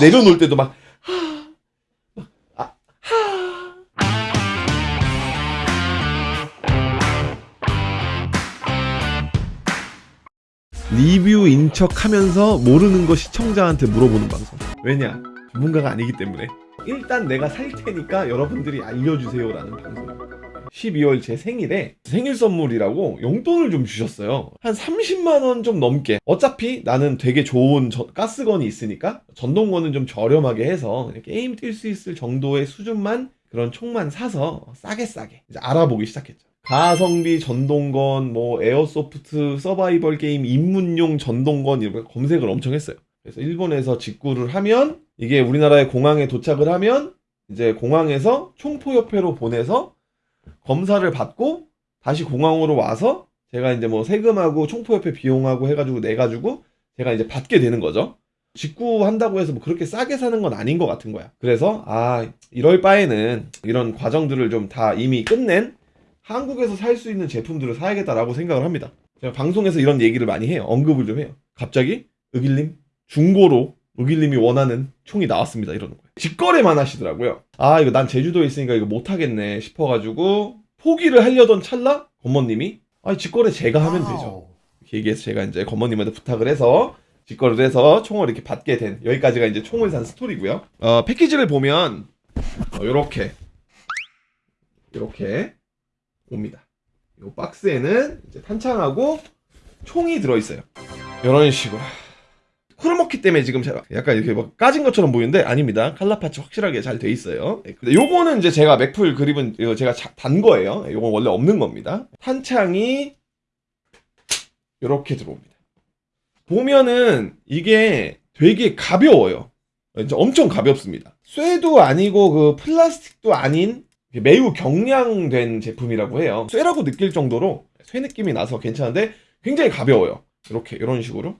내려놓을 때도 막 리뷰인 척 하면서 모르는 거 시청자한테 물어보는 방송. 왜냐? 전문가가 아니기 때문에. 일단 내가 살 테니까 여러분들이 알려주세요 라는 방송. 12월 제 생일에 생일 선물이라고 용돈을 좀 주셨어요. 한 30만원 좀 넘게. 어차피 나는 되게 좋은 저- gas gun이 있으니까 전동건은 좀 저렴하게 해서 게임 뛸 수 있을 정도의 수준만 그런 총만 사서 싸게 싸게 이제 알아보기 시작했죠. 가성비 전동건, 뭐 airsoft 서바이벌 게임 입문용 전동건 거 검색을 엄청 했어요. 그래서 일본에서 직구를 하면 이게 우리나라의 공항에 도착을 하면 이제 공항에서 총포 협회로 보내서 검사를 받고 다시 공항으로 와서 제가 이제 뭐 세금하고 총포협회 비용하고 해가지고 내가지고 제가 이제 받게 되는 거죠. 직구한다고 해서 뭐 그렇게 싸게 사는 건 아닌 것 같은 거야. 그래서 아 이럴 바에는 이런 과정들을 좀 다 이미 끝낸 한국에서 살 수 있는 제품들을 사야겠다라고 생각을 합니다. 제가 방송에서 이런 얘기를 많이 해요. 언급을 좀 해요. 갑자기 의길님 중고로 의길님이 원하는 총이 나왔습니다. 이러는 거예요. 직거래만 하시더라고요. 아 이거 난 제주도에 있으니까 이거 못 하겠네 싶어가지고 포기를 하려던 찰나 검모님이 아 직거래 제가 하면 되죠. 이렇게 얘기해서 제가 이제 검모님한테 부탁을 해서 직거래를 해서 총을 이렇게 받게 된 여기까지가 이제 총을 산 스토리고요. 어, 패키지를 보면 어, 요렇게 이렇게 옵니다. 이 박스에는 이제 탄창하고 총이 들어있어요. 이런 식으로. 크로머키 때문에 지금 제가 약간 이렇게 막 까진 것처럼 보이는데 아닙니다. 칼라 파츠 확실하게 잘 돼 있어요. 네, 근데 요거는 이제 제가 맥풀 그립은 제가 자- 단 거예요. 요건 원래 없는 겁니다. 탄창이 이렇게 들어옵니다. 보면은 이게 되게 가벼워요. 이제 엄청 가볍습니다. 쇠도 아니고 그 플라스틱도 아닌 매우 경량된 제품이라고 해요. 쇠라고 느낄 정도로 쇠 느낌이 나서 괜찮은데 굉장히 가벼워요. 이렇게 이런 식으로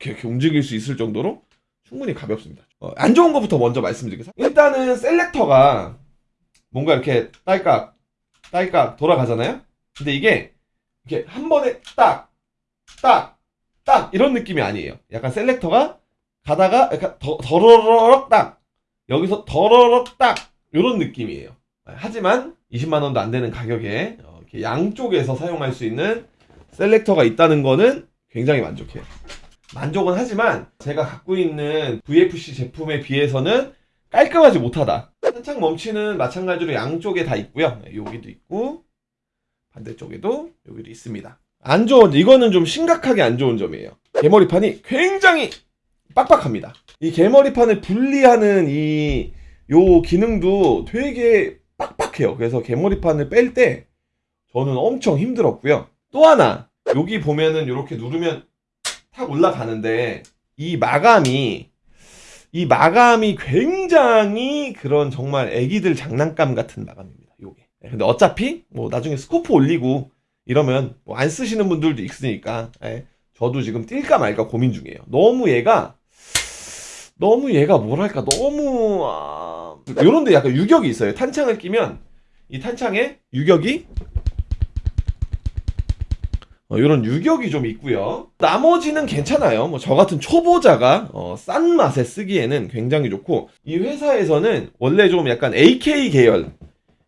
이렇게, 움직일 수 있을 정도로 충분히 가볍습니다. 어, 안 좋은 것부터 먼저 말씀드리겠습니다. 일단은 셀렉터가 뭔가 이렇게 딸깍 딸깍 돌아가잖아요. 근데 이게 이렇게 한 번에 딱 딱, 딱 이런 느낌이 아니에요. 약간 셀렉터가 가다가 약간 더, 더러럭 딱 여기서 더러럭 딱 이런 느낌이에요. 하지만 20만 원도 안 되는 가격에 어, 양쪽에서 사용할 수 있는 셀렉터가 있다는 거는 굉장히 만족해요. 만족은 하지만 제가 갖고 있는 VFC 제품에 비해서는 깔끔하지 못하다. 한창 멈치는 마찬가지로 양쪽에 다 있고요. 네, 여기도 있고 반대쪽에도 여기도 있습니다. 안 좋은 이거는 좀 심각하게 안 좋은 점이에요. 개머리판이 굉장히 빡빡합니다. 이 개머리판을 분리하는 이 요 기능도 되게 빡빡해요. 그래서 개머리판을 뺄 때 저는 엄청 힘들었고요. 또 하나 여기 보면은 이렇게 누르면 탁 올라가는데 이 마감이 이 마감이 굉장히 그런 정말 애기들 장난감 같은 마감입니다. 요게. 근데 어차피 뭐 나중에 스코프 올리고 이러면 뭐 안 쓰시는 분들도 있으니까 예, 저도 지금 뛸까 말까 고민 중이에요. 너무 얘가 너무 얘가 뭐랄까 너무 아... 요런데 약간 유격이 있어요. 탄창을 끼면 이 탄창에 유격이 어, 이런 유격이 좀 있고요. 나머지는 괜찮아요. 뭐 저 같은 초보자가 어, 싼 맛에 쓰기에는 굉장히 좋고 이 회사에서는 원래 좀 약간 AK 계열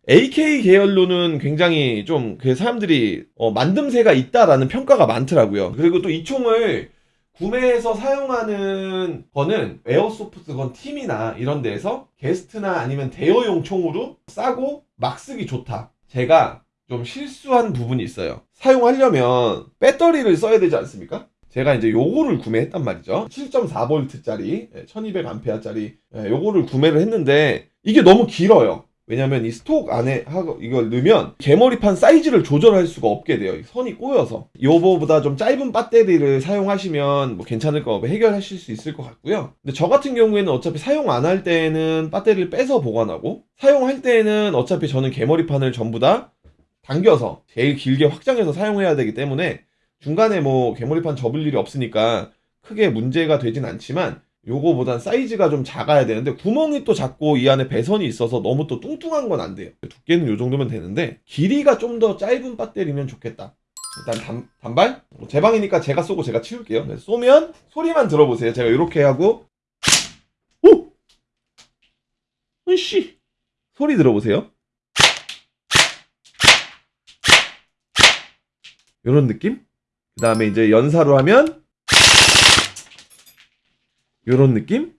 AK 계열로는 굉장히 좀 그 사람들이 어, 만듦새가 있다라는 평가가 많더라고요. 그리고 또 이 총을 구매해서 사용하는 거는 airsoft gun 팀이나 이런 데에서 게스트나 아니면 대여용 총으로 싸고 막 쓰기 좋다. 제가 좀 실수한 부분이 있어요. 사용하려면 배터리를 써야 되지 않습니까? 제가 이제 요거를 구매했단 말이죠. 7.4V짜리 1200A짜리 요거를 구매를 했는데 이게 너무 길어요. 왜냐면 이 stock 안에 하고 이걸 넣으면 개머리판 사이즈를 조절할 수가 없게 돼요. 이 선이 꼬여서. 요거보다 좀 짧은 배터리를 사용하시면 뭐 괜찮을 거 해결하실 수 있을 것 같고요. 근데 저 같은 경우에는 어차피 사용 안 할 때는 배터리를 빼서 보관하고 사용할 때는 어차피 저는 개머리판을 전부 다 당겨서 제일 길게 확장해서 사용해야 되기 때문에 중간에 뭐 개머리판 접을 일이 없으니까 크게 문제가 되진 않지만 요거보단 사이즈가 좀 작아야 되는데 구멍이 또 작고 이 안에 배선이 있어서 너무 또 뚱뚱한 건 안 돼요 두께는 요 정도면 되는데 길이가 좀 더 짧은 배터리면 좋겠다 일단 단, 단발? 뭐제 방이니까 제가 쏘고 제가 치울게요 네, 쏘면 소리만 들어보세요 제가 이렇게 하고 오! 으씨 소리 들어보세요. 이런 느낌? 그 다음에 이제 연사로 하면 이런 느낌?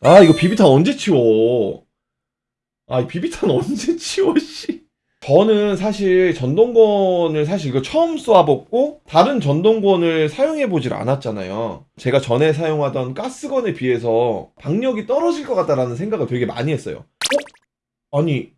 아 이거 비비탄 언제 치워? 아, 이 비비탄 언제 치워, 씨. 저는 사실 전동권을 사실 이거 처음 쏘아봤고, 다른 전동권을 사용해보질 않았잖아요. 제가 전에 사용하던 가스건에 비해서 박력이 떨어질 것 같다라는 생각을 되게 많이 했어요. 어? 아니,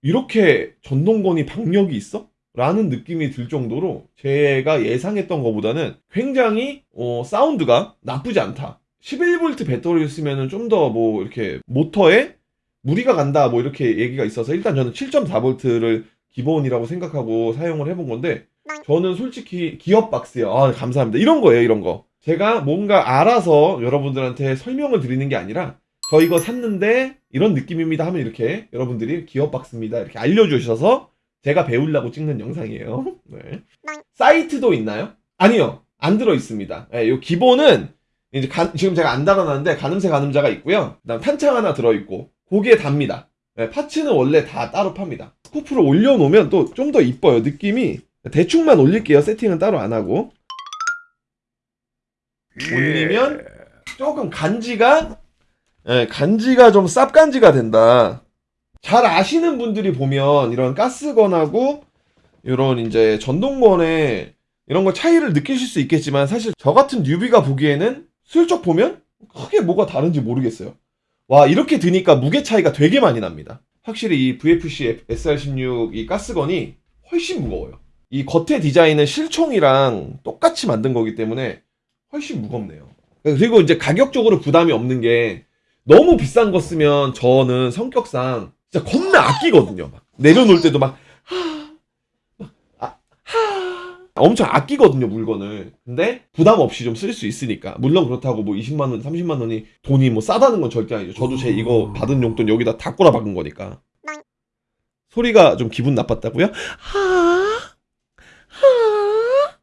이렇게 전동권이 박력이 있어? 라는 느낌이 들 정도로 제가 예상했던 것보다는 굉장히 어, 사운드가 나쁘지 않다. 11V 배터리를 쓰면은 좀더 뭐 이렇게 모터에 무리가 간다 뭐 이렇게 얘기가 있어서 일단 저는 7.4V를 기본이라고 생각하고 사용을 해본 건데 저는 솔직히 기업 박스요. 아 감사합니다. 이런 거예요, 이런 거. 제가 뭔가 알아서 여러분들한테 설명을 드리는 게 아니라 저 이거 샀는데 이런 느낌입니다 하면 이렇게 여러분들이 기업 박스입니다 이렇게 알려주셔서 제가 배우려고 찍는 영상이에요. 네. 사이트도 있나요? 아니요. 안 들어 있습니다. 예, 요 기본은 이제 가- 지금 제가 안 달아놨는데 가늠쇠 가늠자가 있고요. 그다음 탄창 하나 들어 있고 고기에 답니다. 예, 파츠는 원래 다 따로 팝니다. 스코프를 올려놓으면 또 좀 더 이뻐요. 느낌이 대충만 올릴게요. 세팅은 따로 안 하고 올리면 조금 간지가 예, 간지가 좀 쌉간지가 된다. 잘 아시는 분들이 보면 이런 가스건하고 이런 이제 전동건에 이런 거 차이를 느끼실 수 있겠지만 사실 저 같은 뉴비가 보기에는 슬쩍 보면 크게 뭐가 다른지 모르겠어요. 와 이렇게 드니까 무게 차이가 되게 많이 납니다. 확실히 이 VFC SR16 이 가스건이 훨씬 무거워요. 이 겉에 디자인은 실총이랑 똑같이 만든 거기 때문에 훨씬 무겁네요. 그리고 이제 가격적으로 부담이 없는 게 너무 비싼 거 쓰면 저는 성격상 진짜 겁나 아끼거든요. 막 내려놓을 때도 막, 하, 막, 아, 하. 엄청 아끼거든요, 물건을. 근데 부담 없이 좀 쓸 수 있으니까. 물론 그렇다고 뭐 20만원, 30만원이 돈이 뭐 싸다는 건 절대 아니죠. 저도 제 이거 받은 용돈 여기다 다 꼬라 박은 거니까. 소리가 좀 기분 나빴다고요? 하, 하.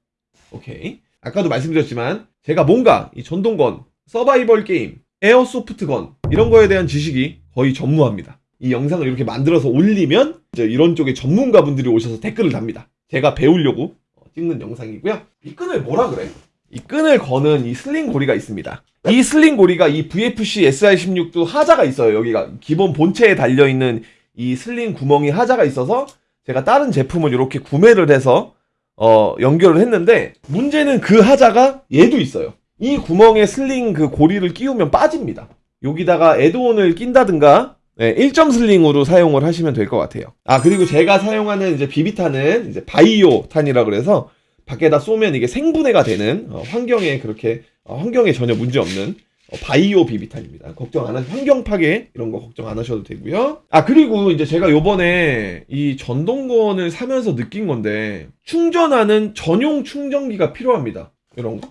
오케이. 아까도 말씀드렸지만 제가 뭔가 이 전동건, 서바이벌 게임, airsoft gun 이런 거에 대한 지식이 거의 전무합니다. 이 영상을 이렇게 만들어서 올리면 이런 쪽에 전문가분들이 오셔서 댓글을 답니다. 제가 배우려고 찍는 영상이고요. 이 끈을 뭐라 그래? 이 끈을 거는 이 sling 고리가 있습니다. 이 슬링 고리가 이 VFC SR16도 하자가 있어요. 여기가 기본 본체에 달려 있는 이 슬링 구멍이 하자가 있어서 제가 다른 제품을 이렇게 구매를 해서 어, 연결을 했는데 문제는 그 하자가 얘도 있어요. 이 구멍에 슬링 그 고리를 끼우면 빠집니다. 여기다가 애드온을 낀다든가 네, 1점 슬링으로 사용을 하시면 될 것 같아요. 아 그리고 제가 사용하는 이제 비비탄은 이제 바이오 탄이라 그래서 밖에다 쏘면 이게 생분해가 되는 어, 환경에 그렇게 어, 환경에 전혀 문제 없는 어, 바이오 비비탄입니다. 걱정 안 하셔 환경 파괴 이런 거 걱정 안 하셔도 되고요. 아 그리고 이제 제가 요번에 이 전동건을 사면서 느낀 건데 충전하는 전용 충전기가 필요합니다. 이런 거.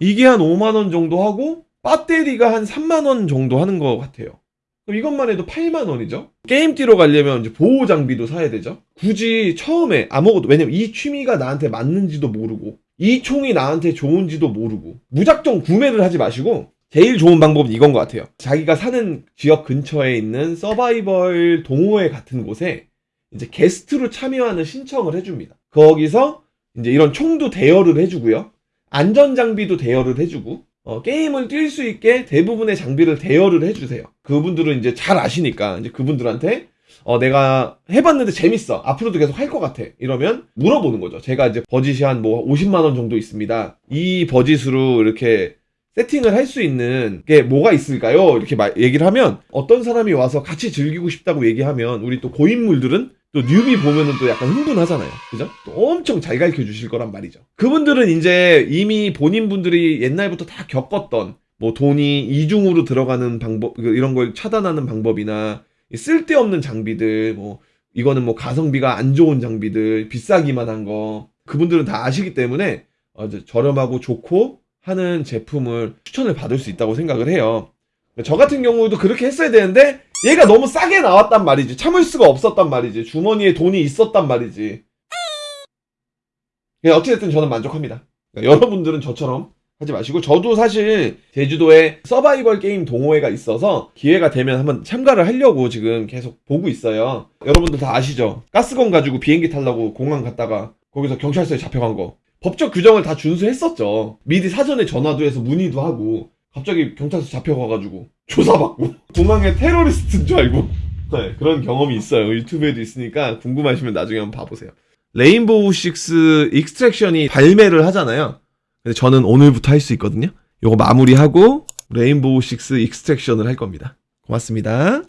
이게 한 5만 원 정도 하고 배터리가 한 3만 원 정도 하는 것 같아요. 그럼 이것만 해도 8만 원이죠. 게임 뛰러 가려면 이제 보호 장비도 사야 되죠. 굳이 처음에 아무것도 왜냐면 이 취미가 나한테 맞는지도 모르고 이 총이 나한테 좋은지도 모르고 무작정 구매를 하지 마시고 제일 좋은 방법은 이건 것 같아요. 자기가 사는 지역 근처에 있는 서바이벌 동호회 같은 곳에 이제 게스트로 참여하는 신청을 해줍니다. 거기서 이제 이런 총도 대여를 해주고요. 안전 장비도 대여를 해주고 어, 게임을 뛸 수 있게 대부분의 장비를 대여를 해주세요. 그분들은 이제 잘 아시니까 이제 그분들한테 어, 내가 해봤는데 재밌어. 앞으로도 계속 할 것 같아. 이러면 물어보는 거죠. 제가 이제 버짓이 한 뭐 50만원 정도 있습니다. 이 버짓으로 이렇게 세팅을 할 수 있는 게 뭐가 있을까요? 이렇게 말- 얘기를 하면 어떤 사람이 와서 같이 즐기고 싶다고 얘기하면 우리 또 고인물들은 또 뉴비 보면은 또 약간 흥분하잖아요. 그죠? 또 엄청 잘 가르쳐 주실 거란 말이죠. 그분들은 이제 이미 본인 분들이 옛날부터 다 겪었던 뭐 돈이 이중으로 들어가는 방법 그 이런 걸 차단하는 방법이나 이 쓸데없는 장비들 뭐 이거는 뭐 가성비가 안 좋은 장비들 비싸기만 한 거 그분들은 다 아시기 때문에 어, 저렴하고 좋고 하는 제품을 추천을 받을 수 있다고 생각을 해요. 저 같은 경우도 그렇게 했어야 되는데 얘가 너무 싸게 나왔단 말이지. 참을 수가 없었단 말이지. 주머니에 돈이 있었단 말이지. 예, 어찌됐든 저는 만족합니다. 그러니까 여러분들은 저처럼 하지 마시고 저도 사실 제주도에 서바이벌 게임 동호회가 있어서 기회가 되면 한번 참가를 하려고 지금 계속 보고 있어요. 여러분들 다 아시죠? 가스건 가지고 비행기 타려고 공항 갔다가 거기서 경찰서에 잡혀간 거. 법적 규정을 다 준수했었죠. 미리 사전에 전화도 해서 문의도 하고 갑자기 경찰서 잡혀가가지고 조사받고 공항에 테러리스트인 줄 알고 네, 그런 경험이 있어요. 유튜브에도 있으니까 궁금하시면 나중에 한번 봐보세요. Rainbow Six Extraction이 발매를 하잖아요. 근데 저는 오늘부터 할 수 있거든요. 요거 마무리하고 Rainbow Six Extraction을 할 겁니다. 고맙습니다.